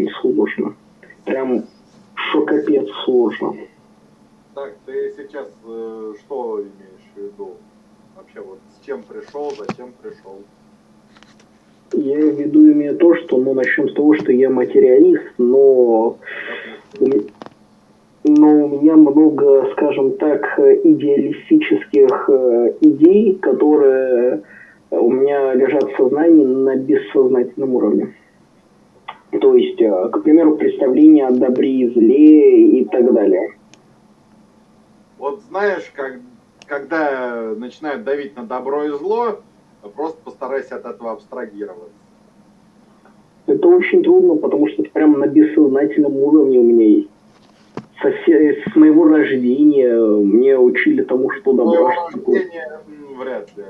очень сложно. Прям что капец сложно. Так, ты сейчас э, что имеешь в виду? Вообще вот с чем пришел, зачем пришел? Я в виду имею то, что, ну, начнем с того, что я материалист, но, но у меня много, скажем так, идеалистических э, идей, которые у меня лежат в сознании на бессознательном уровне. То есть, э, к примеру, представление о добре и зле и так далее. Вот знаешь, как, когда начинают давить на добро и зло, Просто постарайся от этого абстрагироваться. Это очень трудно, потому что это прямо на бессознательном уровне у меня есть. Со, с моего рождения мне учили тому, что добро. С рождения вряд ли.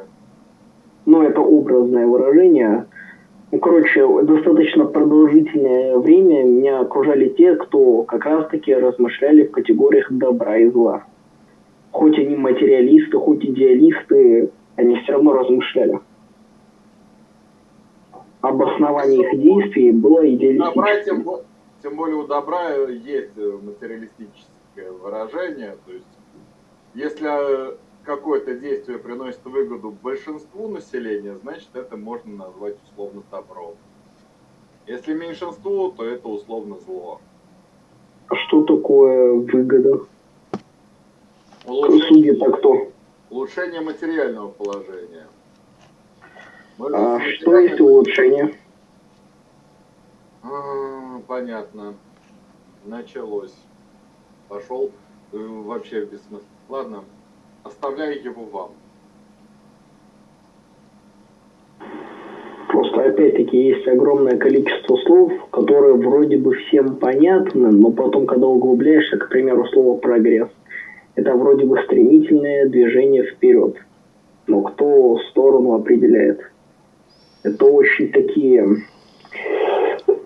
Ну, это образное выражение. Короче, достаточно продолжительное время меня окружали те, кто как раз-таки размышляли в категориях добра и зла. Хоть они материалисты, хоть идеалисты, они все равно размышляли. Обоснование их действий было идеалистическим. Добра, тем, тем более у добра есть материалистическое выражение. То есть, если какое-то действие приносит выгоду большинству населения, значит это можно назвать условно добром. Если меньшинству, то это условно зло. А что такое выгода? Улучшение... Судьи-то кто? Улучшение материального положения. а что есть улучшение? А, понятно. Началось. Пошел э, вообще без смысла. Ладно, оставляю его вам. Просто опять-таки есть огромное количество слов, которые вроде бы всем понятны, но потом, когда углубляешься, к примеру, слово прогресс, это вроде бы стремительное движение вперед. Но кто сторону определяет? Это очень такие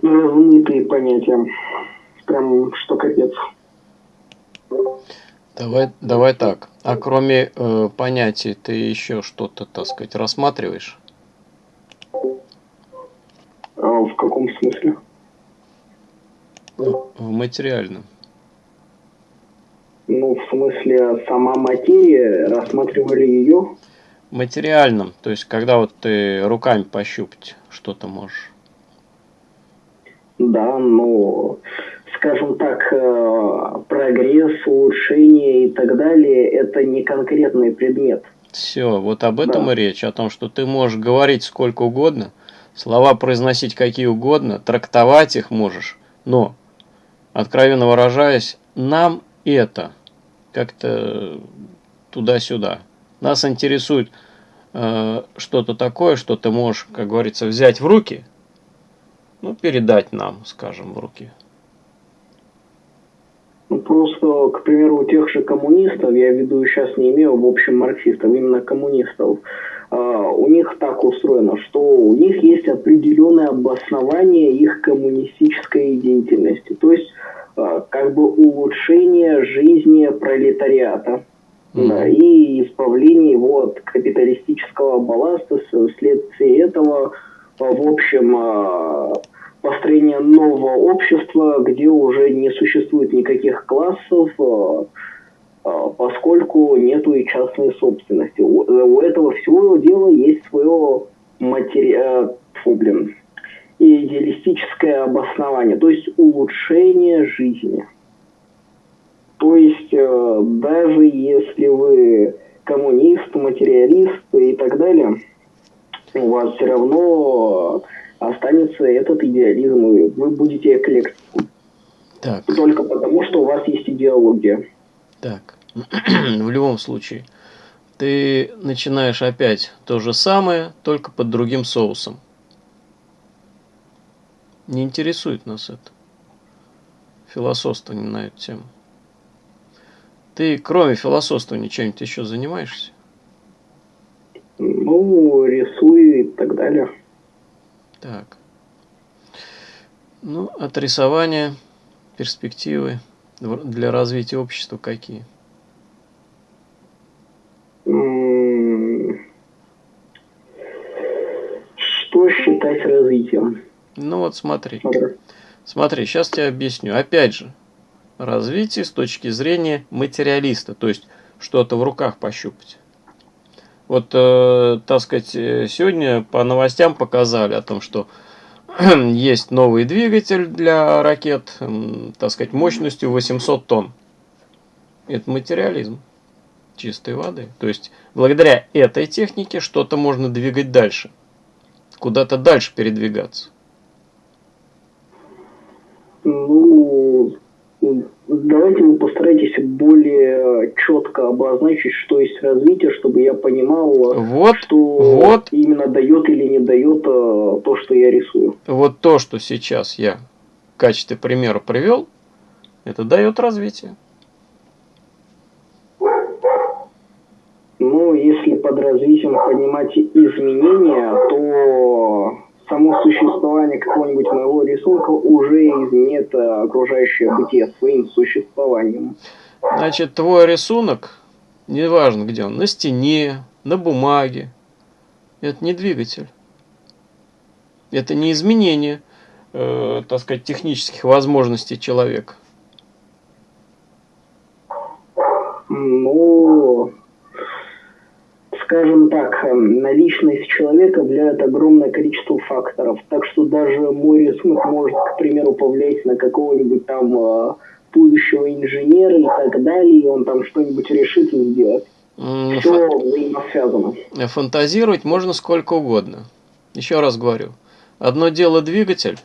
размытые понятия. Прям что капец. Давай, давай так. А кроме э, понятий, ты еще что-то, так сказать, рассматриваешь? А в каком смысле? В материальном. Ну, в смысле, сама материя, рассматривали ее? Материальном, то есть, когда вот ты руками пощупать что-то можешь. Да, но, скажем так, э, прогресс, улучшение и так далее, это не конкретный предмет. Все, вот об этом да. и речь, о том, что ты можешь говорить сколько угодно, слова произносить какие угодно, трактовать их можешь, но, откровенно выражаясь, нам это как-то туда-сюда. Нас интересует э, что-то такое, что ты можешь, как говорится, взять в руки, ну, передать нам, скажем, в руки. Ну, просто, к примеру, у тех же коммунистов, я веду сейчас не имею в общем марксистов, именно коммунистов, э, у них так устроено, что у них есть определенное обоснование их коммунистической деятельности. То есть Э, как бы улучшение жизни пролетариата mm-hmm. да, и избавление его от капиталистического балласта, вследствие этого, в общем, э, построение нового общества, где уже не существует никаких классов, поскольку нету и частной собственности. У этого всего дела есть свое матери... блин, и идеалистическое обоснование, то есть улучшение жизни. То есть э, даже если вы коммунист, материалист и так далее, у вас все равно останется этот идеализм, и вы будете эклектиком. Так. Только потому, что у вас есть идеология. Так, в любом случае, ты начинаешь опять то же самое, только под другим соусом. Не интересует нас это. Философствование на эту тему. Ты, кроме философствования, чем-нибудь еще занимаешься? Ну, рисую и так далее. Так. Ну, от рисования перспективы для развития общества какие? Что считать развитием? Ну вот смотри. Смотри, сейчас тебе объясню. Опять же, развитие с точки зрения материалиста, то есть что-то в руках пощупать. Вот, э, так сказать, э, сегодня по новостям показали о том, что есть новый двигатель для ракет, так сказать, мощностью 800 тонн. Это материализм чистой воды. То есть, благодаря этой технике что-то можно двигать дальше. Куда-то дальше передвигаться. Ну, давайте вы постарайтесь более четко обозначить, что есть развитие, чтобы я понимал, вот, что вот, именно дает или не дает э, то, что я рисую. Вот то, что сейчас я в качестве примера привел, это дает развитие. Ну, если под развитием понимать изменения, то само существование какого-нибудь моего рисунка уже изменит э, окружающее бытие своим существованием. Значит, твой рисунок, неважно где он, на стене, на бумаге, это не двигатель. Это не изменение, э, так сказать, технических возможностей человека. Ну, скажем так, эм, на личность человека влияет огромное количество факторов. Так что даже мой рисунок может, к примеру, повлиять на какого-нибудь там э, будущего инженера и так далее, и он там что-нибудь решит и сделать. Все взаимосвязано. Фантазировать можно сколько угодно. Еще раз говорю. Одно дело двигатель,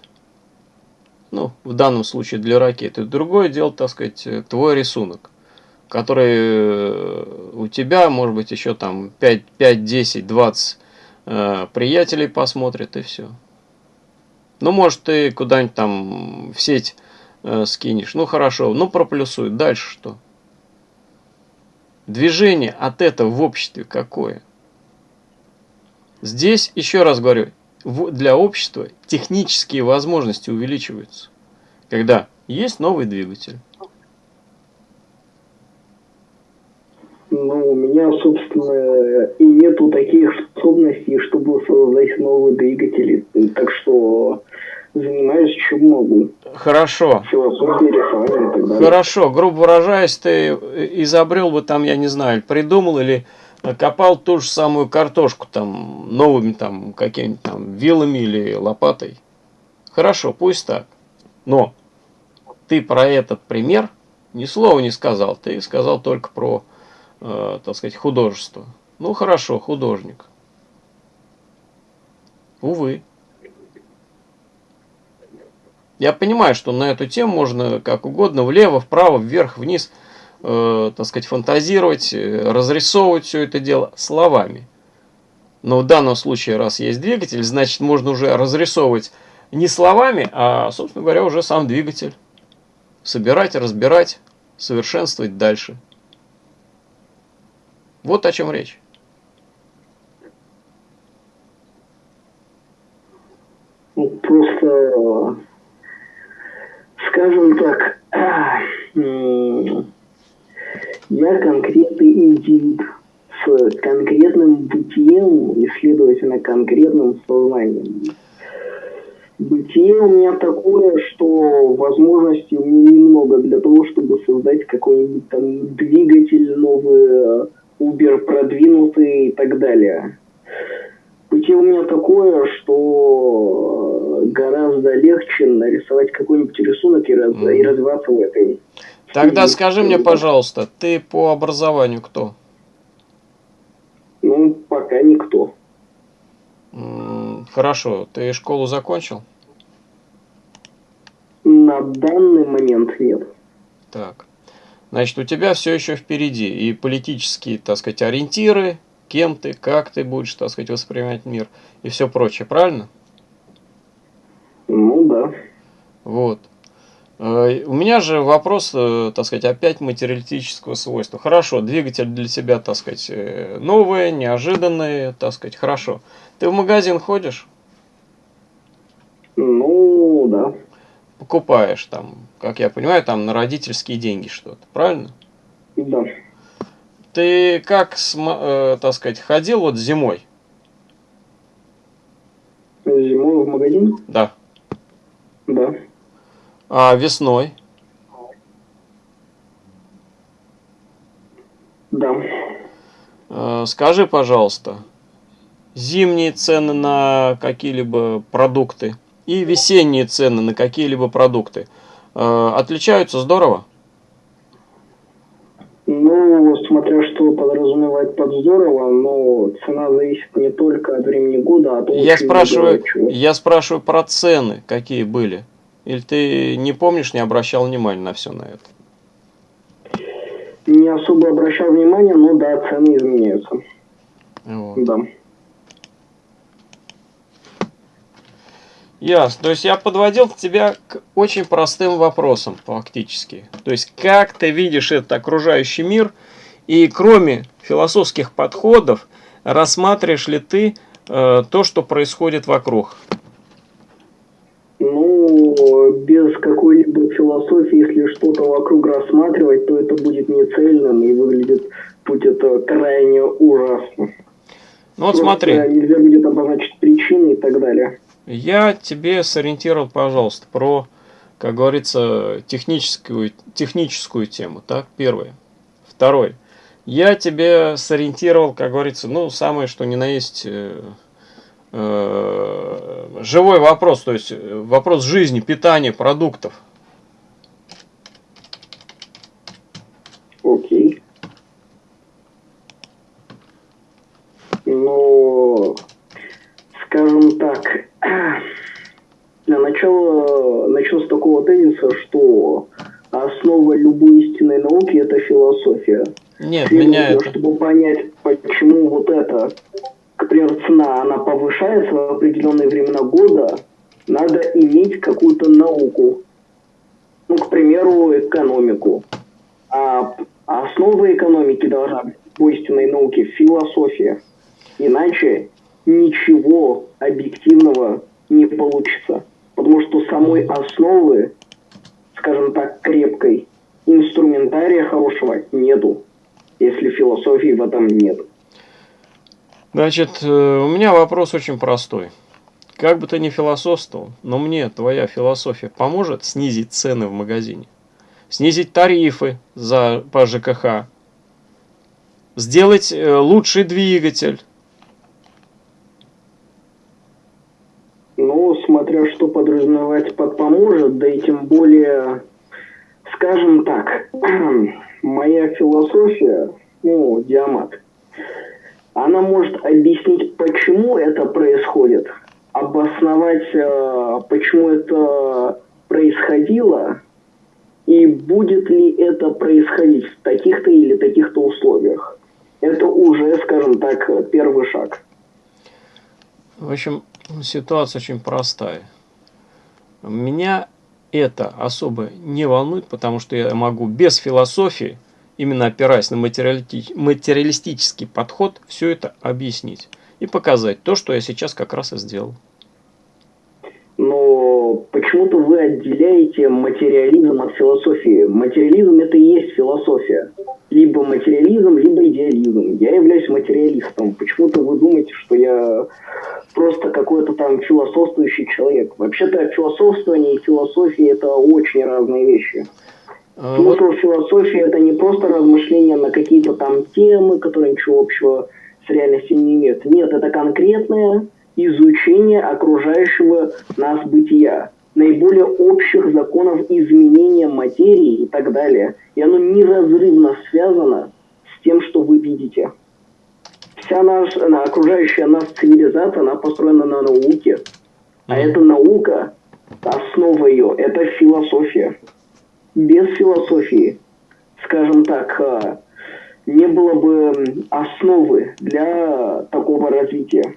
ну, в данном случае для ракеты, другое дело, так сказать, твой рисунок который э, у тебя, может быть, еще там 5, 5 10, 20 э, приятелей посмотрят и все. Ну, может, ты куда-нибудь там в сеть э, скинешь. Ну, хорошо, ну, проплюсуй. Дальше что? Движение от этого в обществе какое? Здесь, еще раз говорю, для общества технические возможности увеличиваются. Когда есть новый двигатель, Ну, у меня, собственно, и нету таких способностей, чтобы создать новые двигатели. Так что занимаюсь чем могу. Хорошо. Хорошо, грубо выражаясь, ты изобрел бы там, я не знаю, придумал или копал ту же самую картошку там новыми там какими-нибудь там вилами или лопатой. Хорошо, пусть так. Но ты про этот пример ни слова не сказал. Ты сказал только про э, так сказать, художество. Ну хорошо, художник. Увы. Я понимаю, что на эту тему можно как угодно, влево, вправо, вверх, вниз, э, так сказать, фантазировать, э, разрисовывать все это дело словами. Но в данном случае, раз есть двигатель, значит, можно уже разрисовывать не словами, а, собственно говоря, уже сам двигатель. Собирать, разбирать, совершенствовать дальше. Вот о чем речь. Ну, просто, скажем так, я конкретный индивид с конкретным бытием и, следовательно, конкретным сознанием. Бытие у меня такое, что возможностей у меня немного для того, чтобы создать какой-нибудь там двигатель новый, Uber продвинутый и так далее. Пути у меня такое, что гораздо легче нарисовать какой-нибудь рисунок и, раз, mm. и развиваться в этой. Тогда стиле. скажи мне, пожалуйста, ты по образованию кто? Ну, пока никто. Хорошо, ты школу закончил? На данный момент нет. Так. Значит, у тебя все еще впереди и политические, так сказать, ориентиры, кем ты, как ты будешь, так сказать, воспринимать мир и все прочее, правильно? Ну да. Вот. Э, у меня же вопрос, э, так сказать, опять материалистического свойства. Хорошо, двигатель для тебя, так сказать, э, новый, неожиданный, так сказать, хорошо. Ты в магазин ходишь? Ну, да покупаешь там, как я понимаю, там на родительские деньги что-то, правильно? Да. Ты как, так сказать, ходил вот зимой? Зимой в магазин? Да. А весной? Да. Э, скажи, пожалуйста, зимние цены на какие-либо продукты и весенние цены на какие-либо продукты э, отличаются здорово? Ну, смотря что подразумевать под здорово, но цена зависит не только от времени года, а от я спрашиваю, я спрашиваю про цены, какие были. Или ты не помнишь, не обращал внимания на все на это? Не особо обращал внимания, но да, цены изменяются. Вот. Да. Ясно. То есть я подводил тебя к очень простым вопросам фактически. То есть как ты видишь этот окружающий мир и кроме философских подходов рассматриваешь ли ты э, то, что происходит вокруг? Ну, без какой-либо философии, если что-то вокруг рассматривать, то это будет нецельным и выглядит будет это крайне ужасно. Ну вот Просто смотри. Нельзя будет обозначить причины и так далее. Я тебе сориентировал, пожалуйста, про, как говорится, техническую, техническую тему. Так, первое. Второе. Я тебе сориентировал, как говорится, ну, самое, что ни на есть, э, живой вопрос, то есть э, вопрос жизни, питания, продуктов. Окей. Ну, скажем так, для начала начну с такого тезиса, что основа любой истинной науки – это философия. Нет, меня это... Чтобы понять, почему вот это, к примеру, цена, она повышается в определенные времена года, надо иметь какую-то науку. Ну, к примеру, экономику. А основа экономики должна быть по истинной науке философия. Иначе ничего объективного не получится. Потому что самой основы, скажем так, крепкой, инструментария хорошего нету, если философии в этом нет. Значит, э, у меня вопрос очень простой. Как бы ты ни философствовал, но мне твоя философия поможет снизить цены в магазине, снизить тарифы за, по ЖКХ, сделать э, лучший двигатель, Ну, смотря что подразумевать под поможет, да и тем более, скажем так, моя философия, ну, диамат, она может объяснить, почему это происходит, обосновать, э, почему это происходило, и будет ли это происходить в таких-то или таких-то условиях. Это уже, скажем так, первый шаг. В общем, ситуация очень простая. Меня это особо не волнует, потому что я могу без философии, именно опираясь на материалистический подход, все это объяснить и показать то, что я сейчас как раз и сделал. Но почему-то вы отделяете материализм от философии. Материализм это и есть философия. Либо материализм, либо идеализм. Я являюсь материалистом. Почему-то вы думаете, что я просто какой-то там философствующий человек. Вообще-то философствование и философия это очень разные вещи. А, Смысл вот... философии это не просто размышления на какие-то там темы, которые ничего общего с реальностью не имеют. Нет, это конкретное изучение окружающего нас бытия, наиболее общих законов изменения материи и так далее. И оно неразрывно связано с тем, что вы видите вся наша окружающая нас цивилизация, она построена на науке. А эта наука, основа ее, это философия. Без философии, скажем так, а, не было бы основы для такого развития.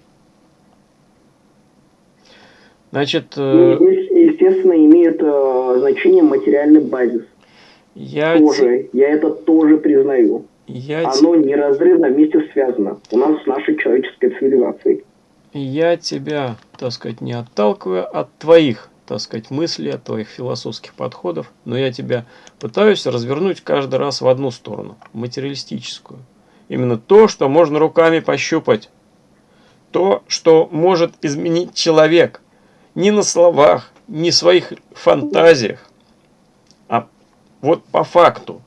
Значит, э... здесь, естественно, имеет э, значение материальный базис. Я тоже, я это тоже признаю. Я Оно te... неразрывно вместе связано у нас с нашей человеческой цивилизацией. Я тебя, так сказать, не отталкиваю от твоих, так сказать, мыслей, от твоих философских подходов, но я тебя пытаюсь развернуть каждый раз в одну сторону, материалистическую. Именно то, что можно руками пощупать. То, что может изменить человек. Не на словах, не в своих фантазиях, Вот по факту.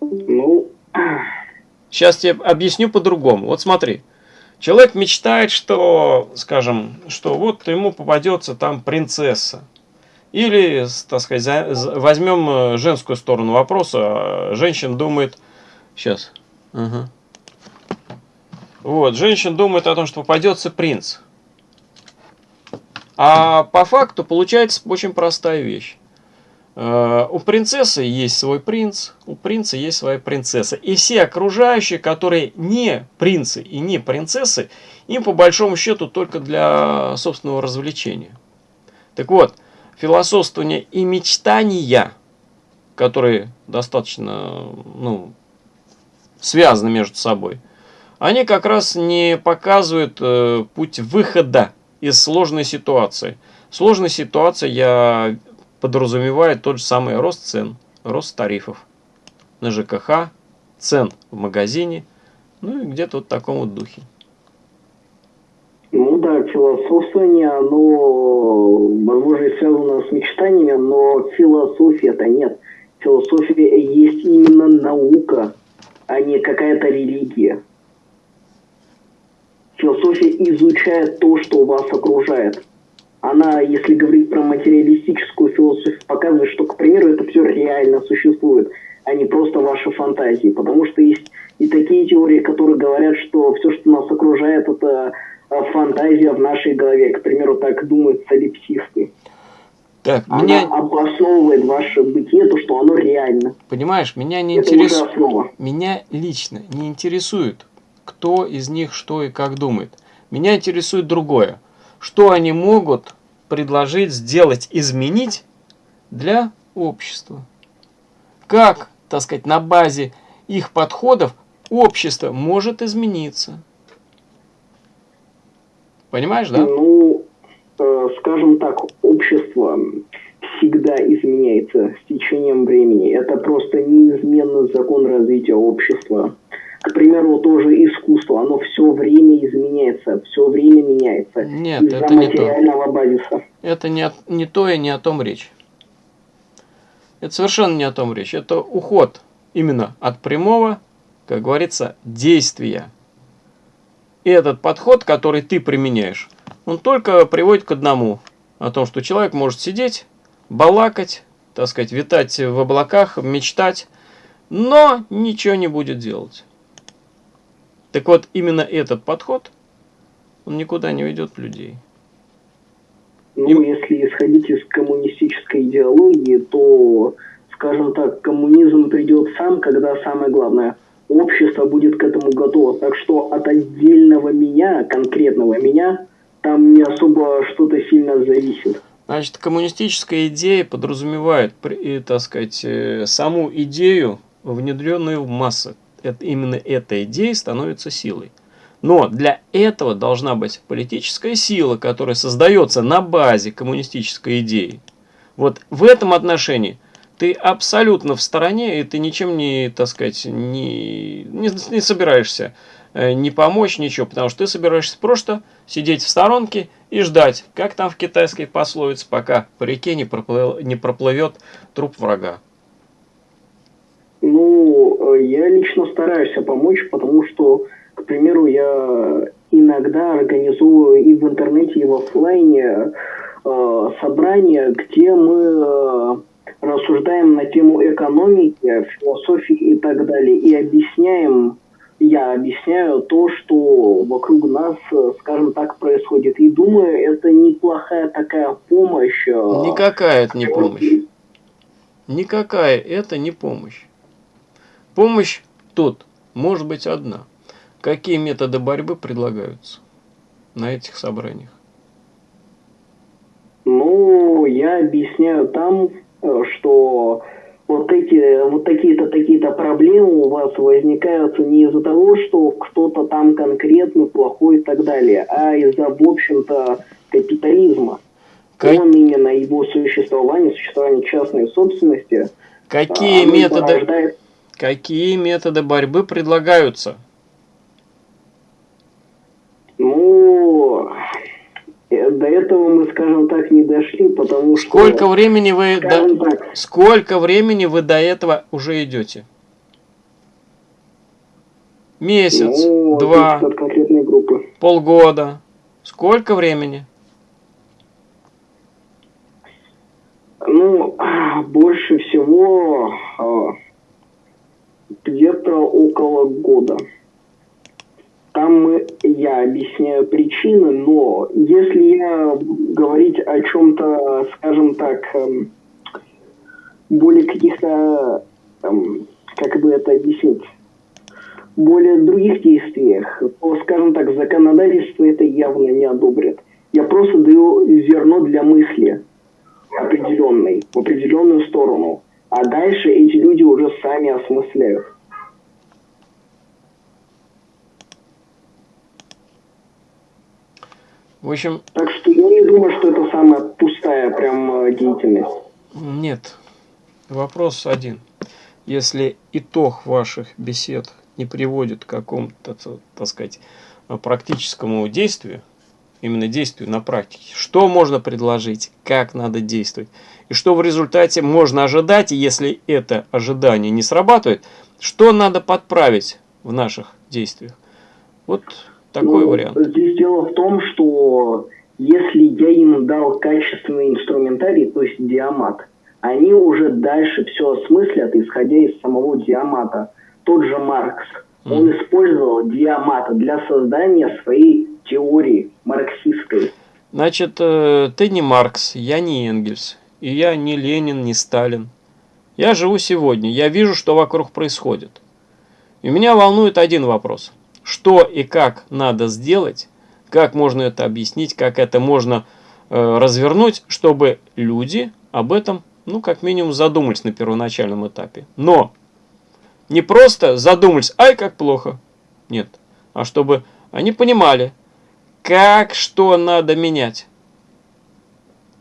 Ну... Сейчас тебе объясню по-другому. Вот смотри. Человек мечтает, что, скажем, что вот ему попадется там принцесса. Или, так сказать, возьмем э, женскую сторону вопроса. Женщина думает... Сейчас. Ага. Вот, женщина думает о том, что попадется принц. А по факту получается очень простая вещь. Э, у принцессы есть свой принц, у принца есть своя принцесса. И все окружающие, которые не принцы и не принцессы, им по большому счету только для собственного развлечения. Так вот, философствование и мечтания, которые достаточно ну, связаны между собой, они как раз не показывают э, путь выхода из сложной ситуации. Сложная ситуация я подразумевает тот же самый рост цен, рост тарифов на ЖКХ, цен в магазине, ну и где-то вот в таком вот духе. Ну да, философствование, оно, возможно, связано с мечтаниями, но философия-то нет. Философия есть именно наука, а не какая-то религия. Философия изучает то, что вас окружает. Она, если говорить про материалистическую философию, показывает, что, к примеру, это все реально существует, а не просто ваши фантазии. Потому что есть и такие теории, которые говорят, что все, что нас окружает, это а, фантазия в нашей голове. К примеру, так думают солипсисты. Так, Она меня... обосновывает ваше бытие, то, что оно реально. Понимаешь, меня не интересует... Меня лично не интересует, кто из них что и как думает. Меня интересует другое. Что они могут предложить, сделать, изменить для общества? Как, так сказать, на базе их подходов общество может измениться? Понимаешь, да? Ну, э, скажем так, общество всегда изменяется с течением времени. Это просто неизменный закон развития общества. К примеру, тоже искусство, оно все время изменяется, все время меняется. Нет, это не то. базиса. Это не, не то и не о том речь. Это совершенно не о том речь. Это уход именно от прямого, как говорится, действия. И этот подход, который ты применяешь, он только приводит к одному. О том, что человек может сидеть, балакать, так сказать, витать в облаках, мечтать, но ничего не будет делать. Так вот, именно этот подход, он никуда не ведет людей. Ну, И... если исходить из коммунистической идеологии, то, скажем так, коммунизм придет сам, когда самое главное, общество будет к этому готово. Так что от отдельного меня, конкретного меня, там не особо что-то сильно зависит. Значит, коммунистическая идея подразумевает, так сказать, э, саму идею, внедренную в массы это, именно эта идея становится силой. Но для этого должна быть политическая сила, которая создается на базе коммунистической идеи. Вот в этом отношении ты абсолютно в стороне, и ты ничем не, так сказать, не, не, не собираешься э, не помочь, ничего, потому что ты собираешься просто сидеть в сторонке и ждать, как там в китайской пословице, пока по реке не, проплыл, не проплывет труп врага. Ну, я лично стараюсь помочь, потому что, к примеру, я иногда организую и в интернете, и в офлайне э, собрания, где мы э, рассуждаем на тему экономики, философии и так далее, и объясняем, я объясняю то, что вокруг нас, скажем так, происходит. И думаю, это неплохая такая помощь. Э, Никакая это не помощь. Никакая это не помощь. Помощь тут может быть одна. Какие методы борьбы предлагаются на этих собраниях? Ну, я объясняю там, э, что вот эти вот такие-то такие-то проблемы у вас возникают не из-за того, что кто-то там конкретно плохой и так далее, а из-за, в общем-то, капитализма. Как... Он именно его существование, существование частной собственности. Какие методы? Порождает Какие методы борьбы предлагаются? Ну, до этого мы, скажем так, не дошли, потому что... Сколько времени вы до... Так, Сколько времени вы до этого уже идете? Месяц, ну, два, полгода. Сколько времени? Ну, больше всего а, где-то около года. Там я объясняю причины, но если я говорить о чем-то, скажем так, эм, более каких-то, эм, как бы это объяснить, более других действиях, то, скажем так, законодательство это явно не одобрит. Я просто даю зерно для мысли определенной, в определенную сторону. А дальше эти люди уже сами осмысляют. В общем... Так что я не думаю, что это самая пустая прям э, деятельность. Нет. Вопрос один. Если итог ваших бесед не приводит к какому-то, так сказать, практическому действию, именно действию на практике, что можно предложить, как надо действовать, и что в результате можно ожидать, и если это ожидание не срабатывает, что надо подправить в наших действиях. Вот такой ну, вариант. Здесь дело в том, что если я им дал качественный инструментарий, то есть диамат, они уже дальше все осмыслят, исходя из самого диамата. Тот же Маркс, mm. он использовал диамат для создания своей теории марксистской. Значит, э, ты не Маркс, я не Энгельс, и я не Ленин, не Сталин. Я живу сегодня, я вижу, что вокруг происходит. И меня волнует один вопрос – что и как надо сделать, как можно это объяснить, как это можно э, развернуть, чтобы люди об этом, ну, как минимум, задумались на первоначальном этапе. Но не просто задумались, ай, как плохо. Нет. А чтобы они понимали, как что надо менять.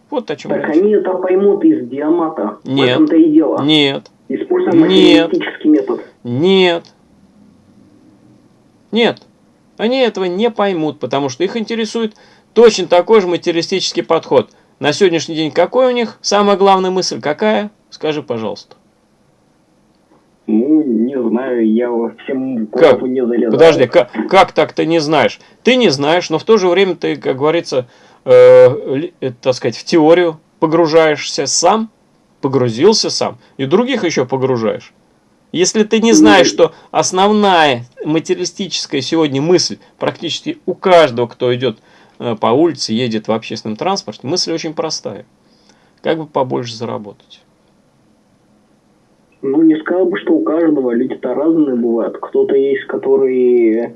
Вот о чем Так речь. они это поймут из диамата. Нет. В этом-то и дело. Нет. Используем Нет. метод. Нет. Нет, они этого не поймут, потому что их интересует точно такой же материалистический подход. На сегодняшний день какой у них самая главная мысль? Какая? Скажи, пожалуйста. Ну, не знаю, я во всем как? не залезаю. Подожди, как, как так ты не знаешь? Ты не знаешь, но в то же время ты, как говорится, э, э, так сказать, в теорию погружаешься сам, погрузился сам, и других еще погружаешь. Если ты не знаешь, что основная материалистическая сегодня мысль практически у каждого, кто идет э, по улице, едет в общественном транспорте, мысль очень простая. Как бы побольше заработать? Ну, не сказал бы, что у каждого люди-то разные бывают. Кто-то есть, который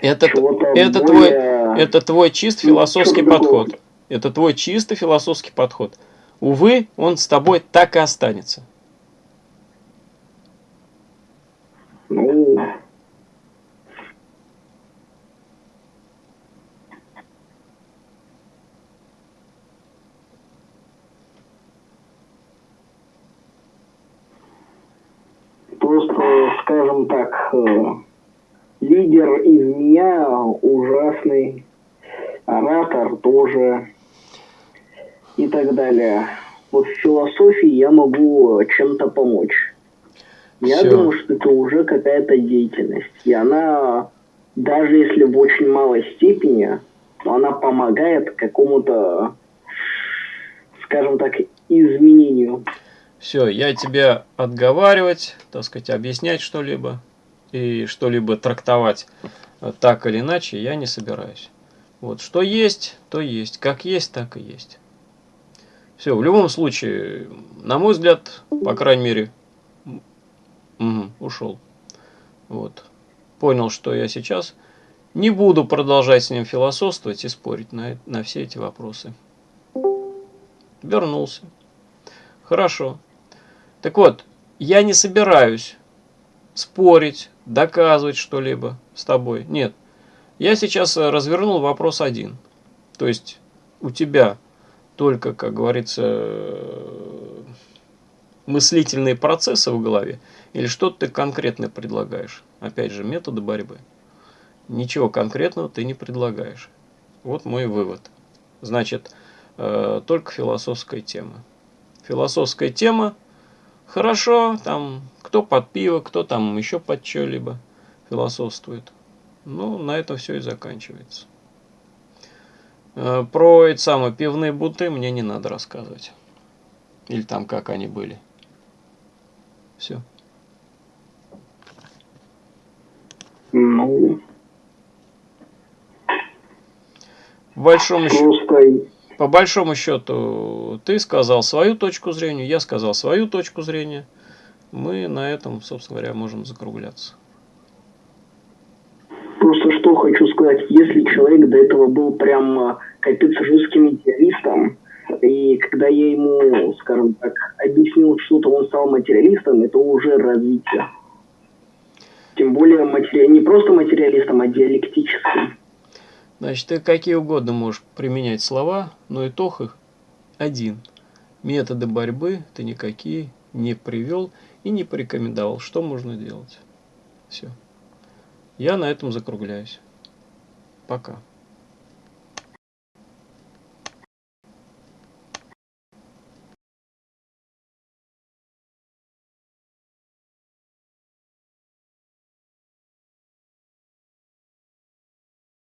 это, это, более... твой, это твой чист философский ну, подход. Это твой чисто философский подход. Увы, он с тобой так и останется. Ну, просто, скажем так, э, лидер из меня ужасный, оратор тоже и так далее. Вот в философии я могу чем-то помочь. Я Все. думаю, что это уже какая-то деятельность. И она, даже если в очень малой степени, то она помогает какому-то, скажем так, изменению. Все, я тебя отговаривать, так сказать, объяснять что-либо и что-либо трактовать так или иначе я не собираюсь. Вот, что есть, то есть. Как есть, так и есть. Все, в любом случае, на мой взгляд, по крайней мере, Угу, ушел. Вот. Понял, что я сейчас не буду продолжать с ним философствовать и спорить на, на все эти вопросы. Вернулся. Хорошо. Так вот, я не собираюсь спорить, доказывать что-либо с тобой. Нет. Я сейчас развернул вопрос один. То есть у тебя только, как говорится, мыслительные процессы в голове, или что ты конкретно предлагаешь? Опять же, методы борьбы. Ничего конкретного ты не предлагаешь. Вот мой вывод. Значит, э, только философская тема. Философская тема, хорошо, там, кто под пиво, кто там еще под что-либо философствует. Ну, на этом все и заканчивается. Э, про эти самые пивные буты мне не надо рассказывать. Или там как они были. Все. Ну, большому, счету, по большому счету, ты сказал свою точку зрения, я сказал свою точку зрения. Мы на этом, собственно говоря, можем закругляться. Просто что хочу сказать, если человек до этого был прям а, капец жестким материалистом, и когда я ему, скажем так, объяснил что-то, он стал материалистом, это уже развитие. Тем более матери... не просто материалистом, а диалектическим. Значит, ты какие угодно можешь применять слова, но итог их один. Методы борьбы ты никакие не привел и не порекомендовал. Что можно делать? Все. Я на этом закругляюсь. Пока.